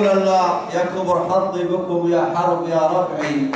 الله يا كبر حظي بكم يا حرب يا ربعي.